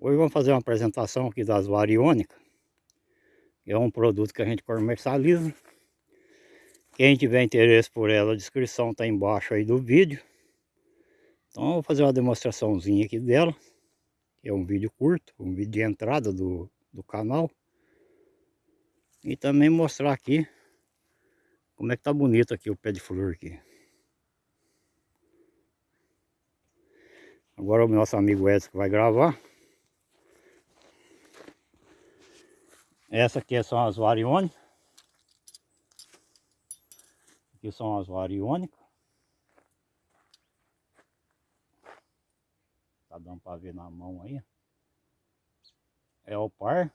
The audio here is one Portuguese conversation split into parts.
Hoje vamos fazer uma apresentação aqui das variônicas. É um produto que a gente comercializa. Quem tiver interesse por ela, a descrição está embaixo aí do vídeo. Então eu vou fazer uma demonstraçãozinha aqui dela. É um vídeo curto, um vídeo de entrada do, do canal. E também mostrar aqui como é que tá bonito aqui o pé de flor aqui. Agora o nosso amigo Edson vai gravar. Essa aqui são as variônicas. Aqui são as variônicas. Tá dando para ver na mão aí. É o par.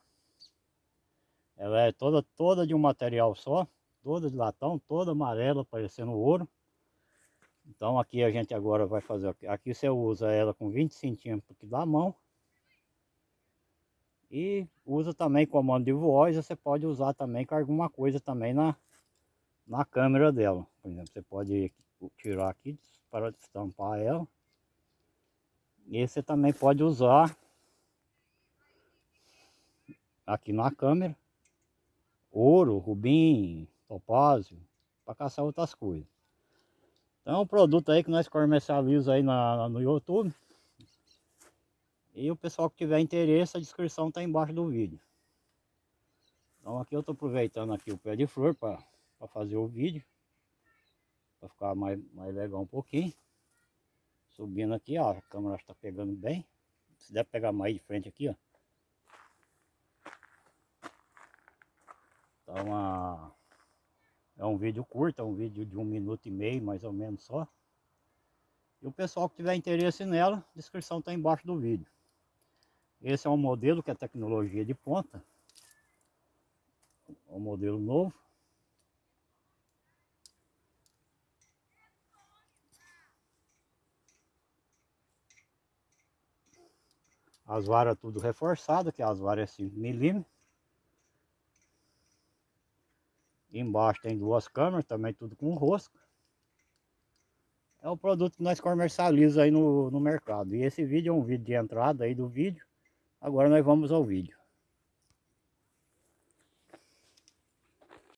Ela é toda, toda de um material só. Toda de latão, toda amarela, parecendo ouro. Então aqui a gente agora vai fazer... Aqui você usa ela com 20 centímetros da mão. E usa também comando de voz, você pode usar também com alguma coisa também na, na câmera dela. Por exemplo, você pode tirar aqui para estampar ela. E você também pode usar aqui na câmera ouro, rubim, topázio, para caçar outras coisas. Então é um produto aí que nós comercializamos aí na, no YouTube. E o pessoal que tiver interesse, a descrição está embaixo do vídeo. Então aqui eu estou aproveitando aqui o pé de flor para fazer o vídeo. Para ficar mais, mais legal um pouquinho. Subindo aqui, ó, a câmera está pegando bem. Se der pegar mais de frente aqui, ó. A... é um vídeo curto, é um vídeo de um minuto e meio mais ou menos só. E o pessoal que tiver interesse nela, a descrição está embaixo do vídeo. Esse é um modelo que é tecnologia de ponta. É um modelo novo. As varas tudo reforçadas, que as varas é 5 milímetros. Embaixo tem duas câmeras, também tudo com rosca. É o produto que nós comercializamos aí no, no mercado. E esse vídeo é um vídeo de entrada aí do vídeo. Agora nós vamos ao vídeo.